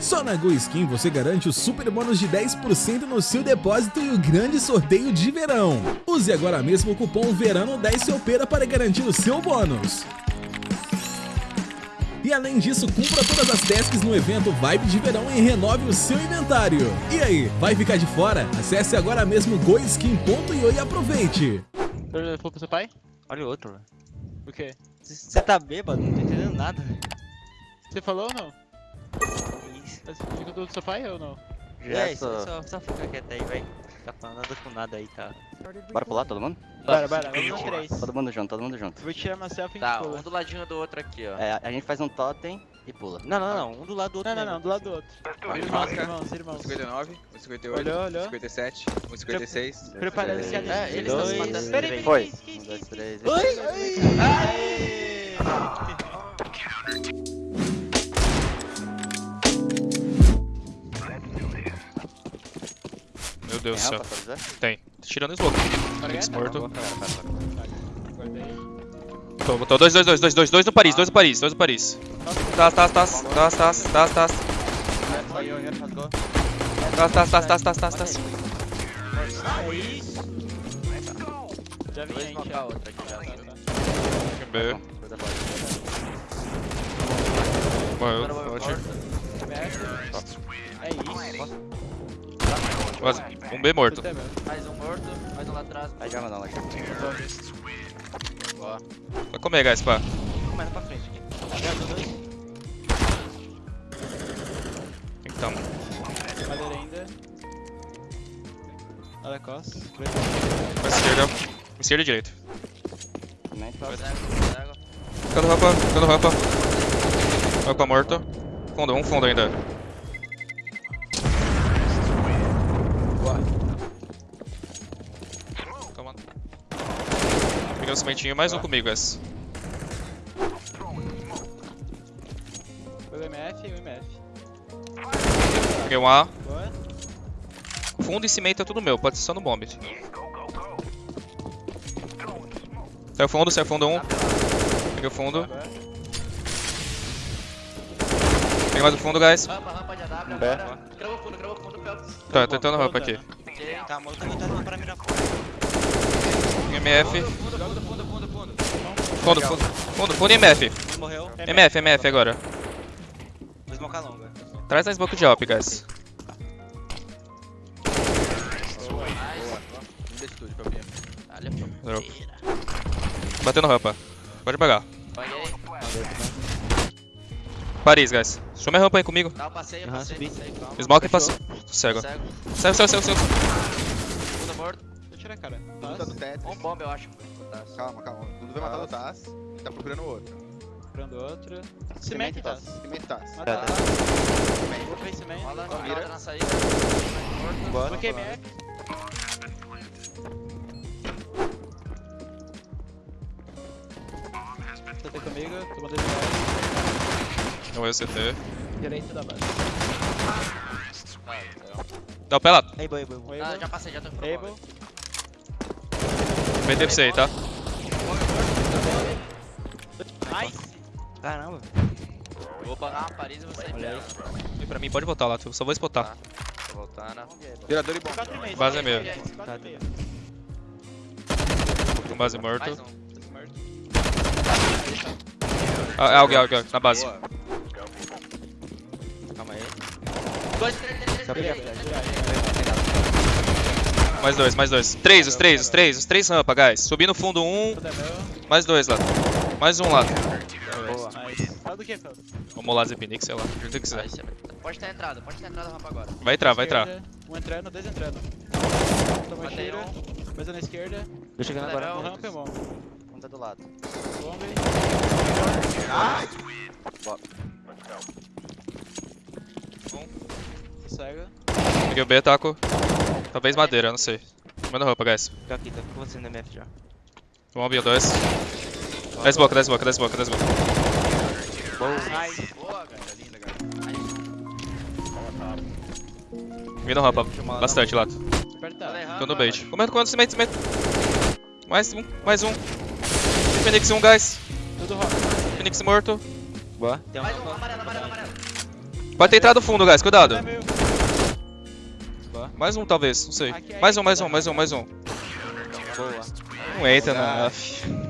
Só na GoSkin você garante o super bônus de 10% no seu depósito e o grande sorteio de verão. Use agora mesmo o cupom VERANO10 SEUPERA para garantir o seu bônus. E além disso, cumpra todas as tasks no evento Vibe de Verão e renove o seu inventário. E aí, vai ficar de fora? Acesse agora mesmo goiskin.io e aproveite! Falou pro seu pai? Olha o outro. O quê? Você tá bêbado? Não tô entendendo nada. Você falou ou não? Isso. Você ficou do seu pai ou não? É, só, só, só fica quieto aí, vai. Tá falando nada com nada aí, tá? Bora pular todo mundo? Bora, bora, vamos três. Todo mundo junto, todo mundo junto. Vou tirar uma selfie e Tá, pula. um do ladinho do outro aqui, ó. É, a gente faz um totem e pula. Não, não, não. Um do lado do outro. Não, não, não, do lado do outro. Irmãos, irmãos, irmãos. 59, 158, Olhou, olhou. 57, 156. Preparando esse É, eles estão se Dois, matando. Peraí, peraí, Foi. isso, Um, dois, isso, três. Aê! Meu Deus Tem do céu. Tem. Tirando o smoke. Mix morto. Tô, botou dois, dois, dois, dois, dois, dois no Paris, dois no Paris, dois no Paris. Tá, tá, tá, tá, tá, tá, tá. Tá, tá, tá, tá, tá, tá, tá. É isso. Já vi, Dois gente. knockar outra aqui já. B. Morreu. É isso. Quase. Um B morto. Mais um morto, mais um lá atrás. Aí já mandou lá. Vai comer, guys, pá. Começa pra frente aqui. Então. Madeira ainda. Olha a costa. Pra esquerda. Esquerda e direita. Tá. Ficando rampa, ficando rampa. Rampa morto. Fundo, um fundo ainda. Peguei o cimentinho, mais um comigo, guys. Foi o MF e o MF. Peguei um A. Boa. Fundo e cimento é tudo meu, pode ser só no bomb. Saiu fundo, saiu fundo um. Peguei o fundo. Peguei mais o fundo, guys. Rampa, rampa de AW. Cravou fundo, cravou fundo, Phelps. Tá, tentando rampa aqui. Tá, mano, tá voltando pra mirar fora. MF. Fundo, fundo, fundo, fundo, e MF. Morreu. MF, MF agora. Dois moca longa. Traz na smoke de op, guys. Drop. Batendo rampa. Pode pagar. Paris, guys. Chama a rampa aí comigo. Tá, eu passei, eu passei, subi. passei, calma. Smoke e passou. Cego. Cego, cego, cego, cego. Fundo morto. A cara. Tá no teto. Um bomb, eu acho. Calma, calma. Dudu vai matar o Taz. Ele tá procurando o outro. Comprando outro. Cimento, tá? Cimento Taz. Mata. Vou cimento. Mira. na saída. Bora. MF. CT comigo, tô mandando MF. Não é o CT. Direito da base. Dá o pé lá. Boy, boy. Ah, já passei, já tô pro Meter pra você aí, tá? Nice. Caramba. Eu vou pagar uma Paris e você Olha aí. E pra mim, pode botar lá. Eu só vou spotar. Tô voltando. Tirador e bom. 4 e meio. Base é meio. 4 e meio. Com base morto. Um. Ah, é alguém, alguém. Na base. Boa. Calma aí. Dois, três, três, três, Só três, pegar, três, pegar. três. Mais dois, mais dois. Três, os três, os três. Os três rampa, guys. Subi no fundo um. É. Mais dois lá. Mais um lá. Boa. Fala do que? Vamos lá, Zepinic, sei lá. Que quiser. Pode ter entrado, pode ter entrado a rampa agora. Vai entrar, vai entrar. Um entrando, dois entrando. Toma um. Coisa na esquerda. Tô chegando agora. Um rampa e bom. Um tá do lado. Bombe. Cega. Peguei o B, taco. Talvez madeira, não sei. Manda roupa, guys. Tô aqui, tô com você no MF já. Um B, dois. 10 boca, 10 boca, 10 boca, 10 boca. Nice. Boa, velho. Linda, cara. Vindo rampa. Bastante lá. Tô no bait. Comendo, comendo, cimento, cimento. Mais um, mais um. Phoenix 1, guys. Tudo rock. Phoenix morto. Boa. Tem um Mais um, amarelo, amarelo, amarelo. Pode ter entrado fundo, guys, cuidado. É. Mais um, talvez, não sei. Aqui, Mais um, mais um, mais um, mais um. Boa. Não entra, Ah. não.